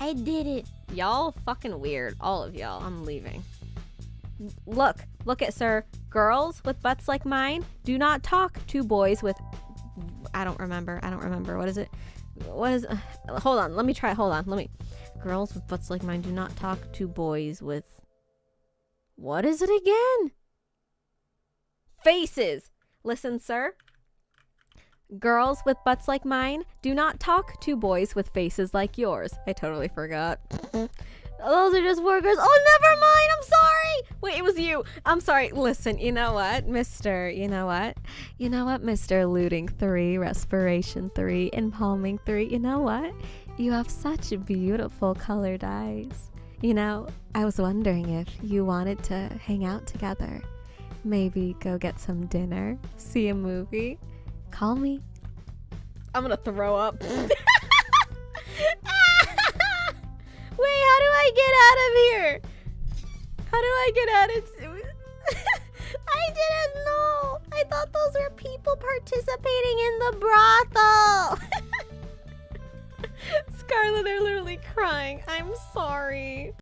I did it. Y'all fucking weird. All of y'all. I'm leaving. Look, look at sir. Girls with butts like mine do not talk to boys with. I don't remember. I don't remember. What is it? What is. Uh, hold on. Let me try. Hold on. Let me. Girls with butts like mine do not talk to boys with. What is it again? Faces. Listen, sir. Girls with butts like mine do not talk to boys with faces like yours. I totally forgot. Those are just workers. Oh, never mind. I'm sorry. Wait, it was you. I'm sorry. Listen, you know what, Mr. You know what? You know what, Mr. Looting 3, Respiration 3, Impaling 3. You know what? You have such beautiful colored eyes. You know, I was wondering if you wanted to hang out together. Maybe go get some dinner, see a movie. Call me. I'm gonna throw up. Wait, how do I get out of here? How do I get out of I didn't know. I thought those were people participating in the brothel. Scarlet, they're literally crying. I'm sorry.